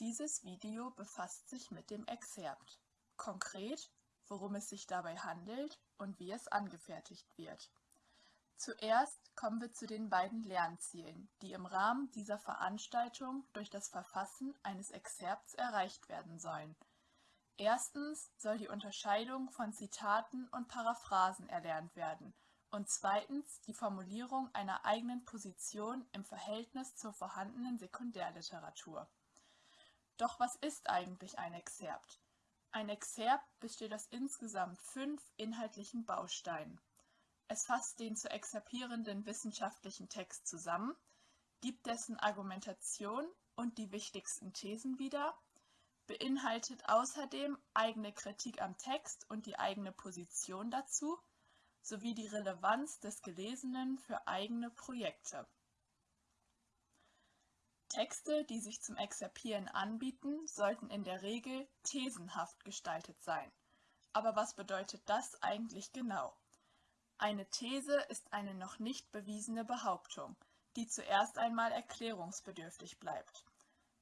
Dieses Video befasst sich mit dem Exerpt, konkret, worum es sich dabei handelt und wie es angefertigt wird. Zuerst kommen wir zu den beiden Lernzielen, die im Rahmen dieser Veranstaltung durch das Verfassen eines Exerpts erreicht werden sollen. Erstens soll die Unterscheidung von Zitaten und Paraphrasen erlernt werden und zweitens die Formulierung einer eigenen Position im Verhältnis zur vorhandenen Sekundärliteratur. Doch was ist eigentlich ein Exerpt? Ein Exerpt besteht aus insgesamt fünf inhaltlichen Bausteinen. Es fasst den zu exerpierenden wissenschaftlichen Text zusammen, gibt dessen Argumentation und die wichtigsten Thesen wieder, beinhaltet außerdem eigene Kritik am Text und die eigene Position dazu, sowie die Relevanz des Gelesenen für eigene Projekte. Texte, die sich zum Exerpieren anbieten, sollten in der Regel thesenhaft gestaltet sein. Aber was bedeutet das eigentlich genau? Eine These ist eine noch nicht bewiesene Behauptung, die zuerst einmal erklärungsbedürftig bleibt.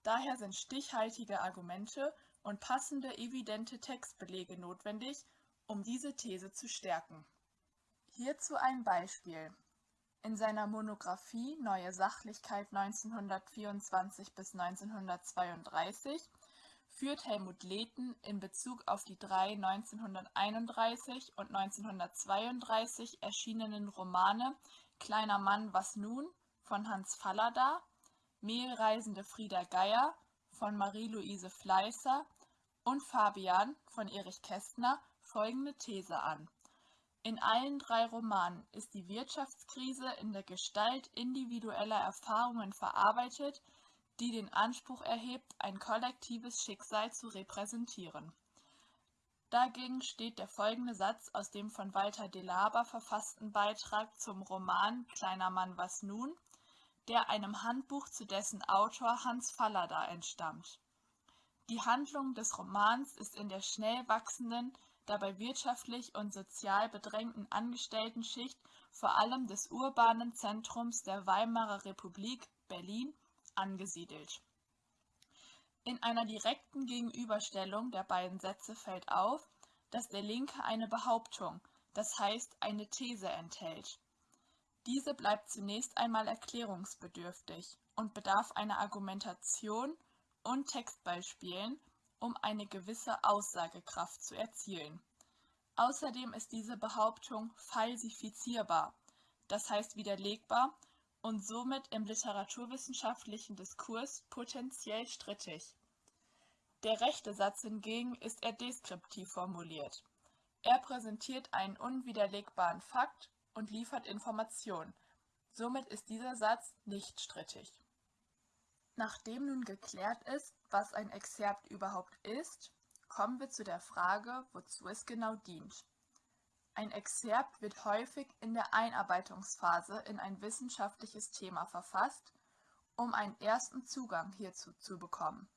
Daher sind stichhaltige Argumente und passende evidente Textbelege notwendig, um diese These zu stärken. Hierzu ein Beispiel. In seiner Monographie Neue Sachlichkeit 1924 bis 1932 führt Helmut Lehten in Bezug auf die drei 1931 und 1932 erschienenen Romane Kleiner Mann, was nun? von Hans Fallada, Mehlreisende Frieda Geier von Marie-Louise Fleißer und Fabian von Erich Kästner folgende These an in allen drei Romanen ist die Wirtschaftskrise in der Gestalt individueller Erfahrungen verarbeitet, die den Anspruch erhebt, ein kollektives Schicksal zu repräsentieren. Dagegen steht der folgende Satz aus dem von Walter Delaber verfassten Beitrag zum Roman Kleiner Mann was nun, der einem Handbuch zu dessen Autor Hans Fallada entstammt. Die Handlung des Romans ist in der schnell wachsenden dabei wirtschaftlich und sozial bedrängten Angestelltenschicht vor allem des urbanen Zentrums der Weimarer Republik Berlin angesiedelt. In einer direkten Gegenüberstellung der beiden Sätze fällt auf, dass der linke eine Behauptung, das heißt eine These enthält. Diese bleibt zunächst einmal erklärungsbedürftig und bedarf einer Argumentation und Textbeispielen, um eine gewisse Aussagekraft zu erzielen. Außerdem ist diese Behauptung falsifizierbar, das heißt widerlegbar und somit im literaturwissenschaftlichen Diskurs potenziell strittig. Der rechte Satz hingegen ist eher deskriptiv formuliert. Er präsentiert einen unwiderlegbaren Fakt und liefert Information. Somit ist dieser Satz nicht strittig. Nachdem nun geklärt ist, was ein Exerpt überhaupt ist, kommen wir zu der Frage, wozu es genau dient. Ein Exerpt wird häufig in der Einarbeitungsphase in ein wissenschaftliches Thema verfasst, um einen ersten Zugang hierzu zu bekommen.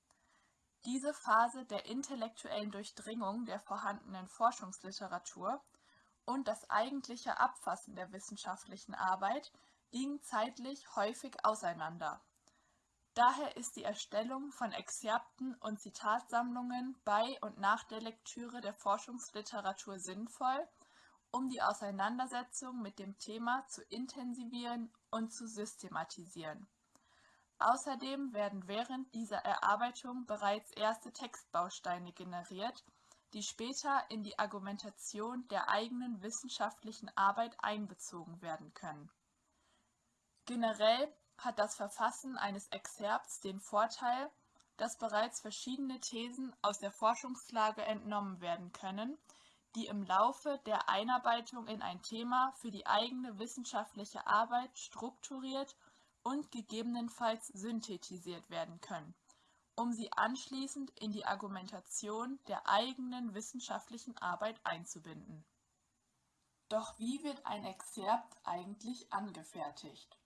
Diese Phase der intellektuellen Durchdringung der vorhandenen Forschungsliteratur und das eigentliche Abfassen der wissenschaftlichen Arbeit liegen zeitlich häufig auseinander. Daher ist die Erstellung von Exzerpten und Zitatsammlungen bei und nach der Lektüre der Forschungsliteratur sinnvoll, um die Auseinandersetzung mit dem Thema zu intensivieren und zu systematisieren. Außerdem werden während dieser Erarbeitung bereits erste Textbausteine generiert, die später in die Argumentation der eigenen wissenschaftlichen Arbeit einbezogen werden können. Generell hat das Verfassen eines Exzerpts den Vorteil, dass bereits verschiedene Thesen aus der Forschungslage entnommen werden können, die im Laufe der Einarbeitung in ein Thema für die eigene wissenschaftliche Arbeit strukturiert und gegebenenfalls synthetisiert werden können, um sie anschließend in die Argumentation der eigenen wissenschaftlichen Arbeit einzubinden. Doch wie wird ein Exzerpt eigentlich angefertigt?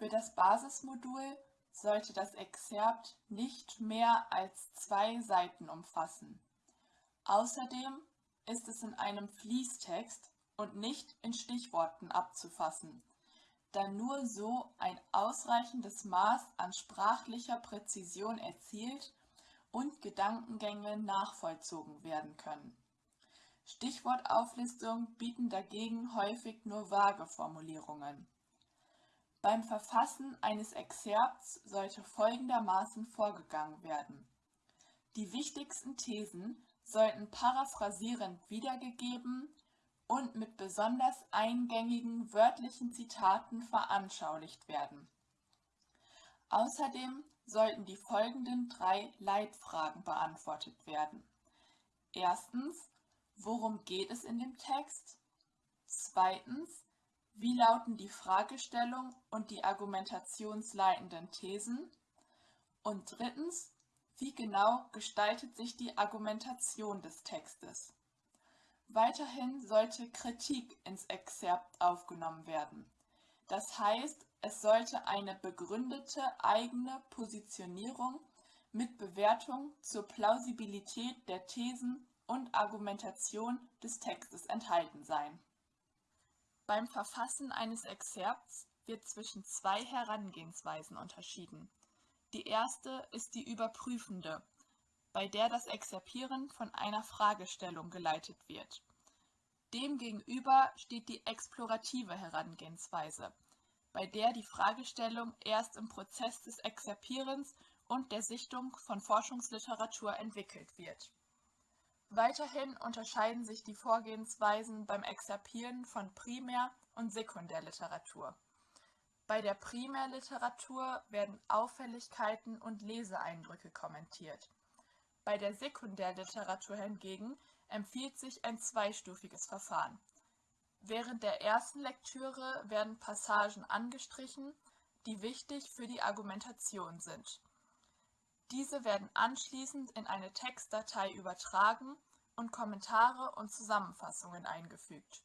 Für das Basismodul sollte das Exerpt nicht mehr als zwei Seiten umfassen. Außerdem ist es in einem Fließtext und nicht in Stichworten abzufassen, da nur so ein ausreichendes Maß an sprachlicher Präzision erzielt und Gedankengänge nachvollzogen werden können. Stichwortauflistungen bieten dagegen häufig nur vage Formulierungen. Beim Verfassen eines Exzerpts sollte folgendermaßen vorgegangen werden. Die wichtigsten Thesen sollten paraphrasierend wiedergegeben und mit besonders eingängigen wörtlichen Zitaten veranschaulicht werden. Außerdem sollten die folgenden drei Leitfragen beantwortet werden. Erstens, worum geht es in dem Text? Zweitens, wie lauten die Fragestellung und die argumentationsleitenden Thesen? Und drittens, wie genau gestaltet sich die Argumentation des Textes? Weiterhin sollte Kritik ins Exzerpt aufgenommen werden. Das heißt, es sollte eine begründete eigene Positionierung mit Bewertung zur Plausibilität der Thesen und Argumentation des Textes enthalten sein. Beim Verfassen eines Exzerpts wird zwischen zwei Herangehensweisen unterschieden. Die erste ist die überprüfende, bei der das Exerpieren von einer Fragestellung geleitet wird. Demgegenüber steht die explorative Herangehensweise, bei der die Fragestellung erst im Prozess des Exerpierens und der Sichtung von Forschungsliteratur entwickelt wird. Weiterhin unterscheiden sich die Vorgehensweisen beim Exerpieren von Primär- und Sekundärliteratur. Bei der Primärliteratur werden Auffälligkeiten und Leseeindrücke kommentiert. Bei der Sekundärliteratur hingegen empfiehlt sich ein zweistufiges Verfahren. Während der ersten Lektüre werden Passagen angestrichen, die wichtig für die Argumentation sind. Diese werden anschließend in eine Textdatei übertragen und Kommentare und Zusammenfassungen eingefügt.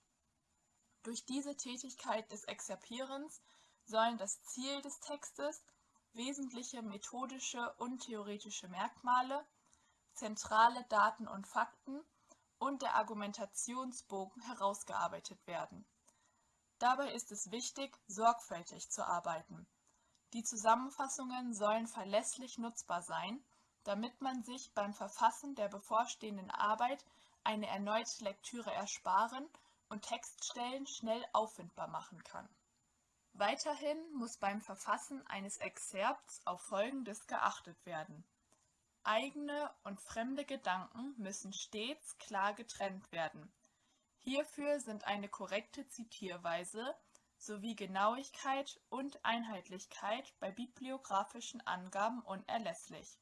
Durch diese Tätigkeit des Exerpierens sollen das Ziel des Textes, wesentliche methodische und theoretische Merkmale, zentrale Daten und Fakten und der Argumentationsbogen herausgearbeitet werden. Dabei ist es wichtig, sorgfältig zu arbeiten die Zusammenfassungen sollen verlässlich nutzbar sein, damit man sich beim Verfassen der bevorstehenden Arbeit eine erneute Lektüre ersparen und Textstellen schnell auffindbar machen kann. Weiterhin muss beim Verfassen eines Exzerpts auf Folgendes geachtet werden. Eigene und fremde Gedanken müssen stets klar getrennt werden. Hierfür sind eine korrekte Zitierweise sowie Genauigkeit und Einheitlichkeit bei bibliografischen Angaben unerlässlich.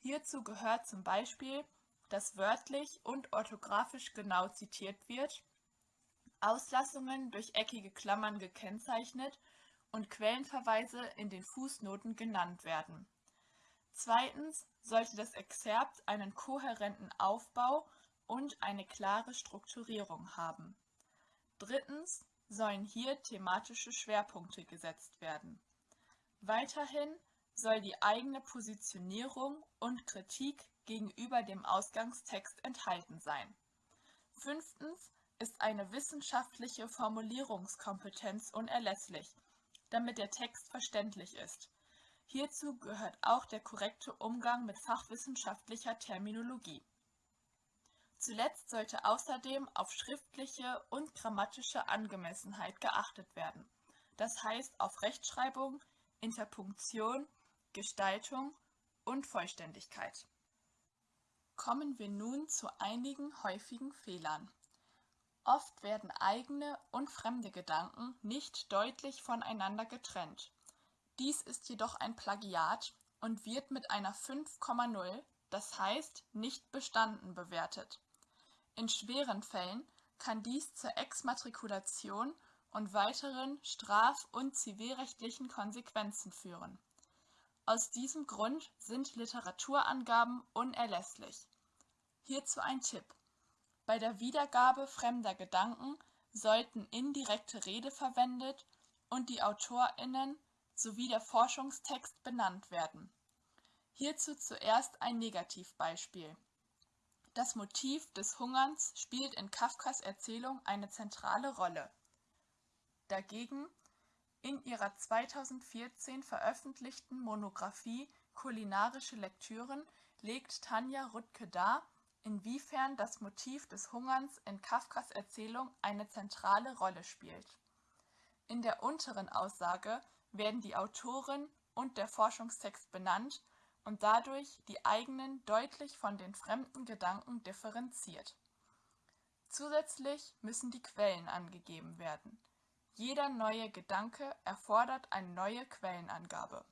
Hierzu gehört zum Beispiel, dass wörtlich und orthografisch genau zitiert wird, Auslassungen durch eckige Klammern gekennzeichnet und Quellenverweise in den Fußnoten genannt werden. Zweitens sollte das Exzerpt einen kohärenten Aufbau und eine klare Strukturierung haben. Drittens sollen hier thematische Schwerpunkte gesetzt werden. Weiterhin soll die eigene Positionierung und Kritik gegenüber dem Ausgangstext enthalten sein. Fünftens ist eine wissenschaftliche Formulierungskompetenz unerlässlich, damit der Text verständlich ist. Hierzu gehört auch der korrekte Umgang mit fachwissenschaftlicher Terminologie. Zuletzt sollte außerdem auf schriftliche und grammatische Angemessenheit geachtet werden, das heißt auf Rechtschreibung, Interpunktion, Gestaltung und Vollständigkeit. Kommen wir nun zu einigen häufigen Fehlern. Oft werden eigene und fremde Gedanken nicht deutlich voneinander getrennt. Dies ist jedoch ein Plagiat und wird mit einer 5,0, das heißt nicht bestanden bewertet. In schweren Fällen kann dies zur Exmatrikulation und weiteren straf- und zivilrechtlichen Konsequenzen führen. Aus diesem Grund sind Literaturangaben unerlässlich. Hierzu ein Tipp. Bei der Wiedergabe fremder Gedanken sollten indirekte Rede verwendet und die AutorInnen sowie der Forschungstext benannt werden. Hierzu zuerst ein Negativbeispiel. Das Motiv des Hungerns spielt in Kafkas Erzählung eine zentrale Rolle. Dagegen in ihrer 2014 veröffentlichten Monographie Kulinarische Lektüren legt Tanja Rüttke dar, inwiefern das Motiv des Hungerns in Kafkas Erzählung eine zentrale Rolle spielt. In der unteren Aussage werden die Autorin und der Forschungstext benannt und dadurch die eigenen deutlich von den fremden Gedanken differenziert. Zusätzlich müssen die Quellen angegeben werden. Jeder neue Gedanke erfordert eine neue Quellenangabe.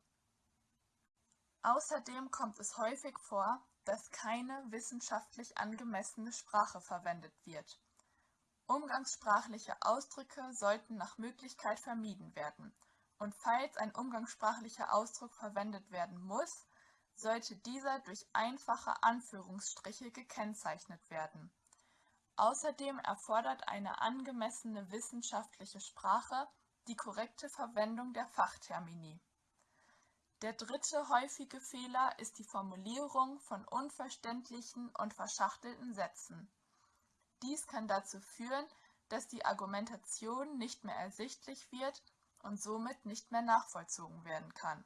Außerdem kommt es häufig vor, dass keine wissenschaftlich angemessene Sprache verwendet wird. Umgangssprachliche Ausdrücke sollten nach Möglichkeit vermieden werden, und falls ein umgangssprachlicher Ausdruck verwendet werden muss, sollte dieser durch einfache Anführungsstriche gekennzeichnet werden. Außerdem erfordert eine angemessene wissenschaftliche Sprache die korrekte Verwendung der Fachtermini der dritte häufige Fehler ist die Formulierung von unverständlichen und verschachtelten Sätzen. Dies kann dazu führen, dass die Argumentation nicht mehr ersichtlich wird und somit nicht mehr nachvollzogen werden kann.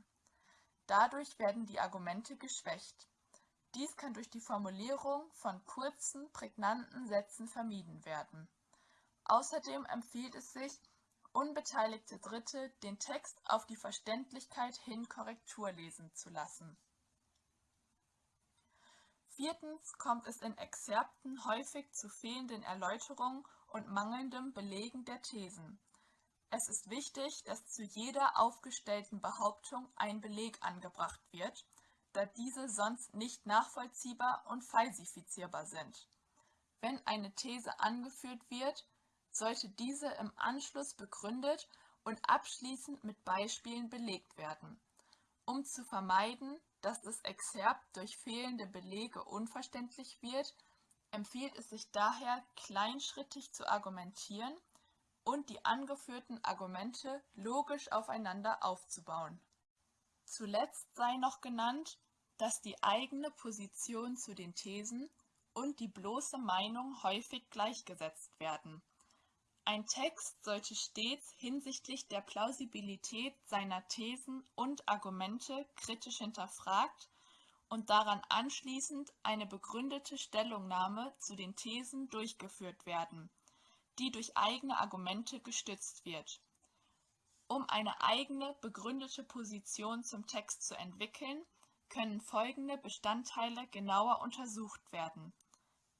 Dadurch werden die Argumente geschwächt. Dies kann durch die Formulierung von kurzen, prägnanten Sätzen vermieden werden. Außerdem empfiehlt es sich, unbeteiligte Dritte den Text auf die Verständlichkeit hin Korrektur lesen zu lassen. Viertens kommt es in Exzerpten häufig zu fehlenden Erläuterungen und mangelndem Belegen der Thesen. Es ist wichtig, dass zu jeder aufgestellten Behauptung ein Beleg angebracht wird, da diese sonst nicht nachvollziehbar und falsifizierbar sind. Wenn eine These angeführt wird, sollte diese im Anschluss begründet und abschließend mit Beispielen belegt werden. Um zu vermeiden, dass das Exzerpt durch fehlende Belege unverständlich wird, empfiehlt es sich daher, kleinschrittig zu argumentieren und die angeführten Argumente logisch aufeinander aufzubauen. Zuletzt sei noch genannt, dass die eigene Position zu den Thesen und die bloße Meinung häufig gleichgesetzt werden ein Text sollte stets hinsichtlich der Plausibilität seiner Thesen und Argumente kritisch hinterfragt und daran anschließend eine begründete Stellungnahme zu den Thesen durchgeführt werden, die durch eigene Argumente gestützt wird. Um eine eigene begründete Position zum Text zu entwickeln, können folgende Bestandteile genauer untersucht werden.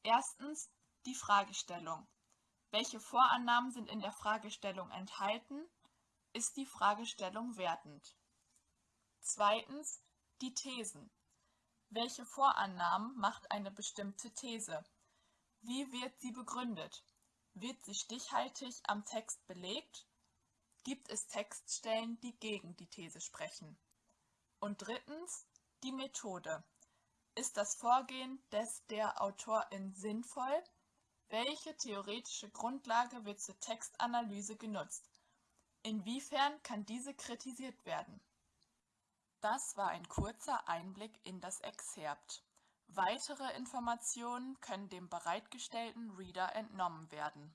Erstens die Fragestellung welche Vorannahmen sind in der Fragestellung enthalten? Ist die Fragestellung wertend? Zweitens die Thesen. Welche Vorannahmen macht eine bestimmte These? Wie wird sie begründet? Wird sie stichhaltig am Text belegt? Gibt es Textstellen, die gegen die These sprechen? Und drittens die Methode. Ist das Vorgehen des der Autorin sinnvoll? Welche theoretische Grundlage wird zur Textanalyse genutzt? Inwiefern kann diese kritisiert werden? Das war ein kurzer Einblick in das Exzerpt. Weitere Informationen können dem bereitgestellten Reader entnommen werden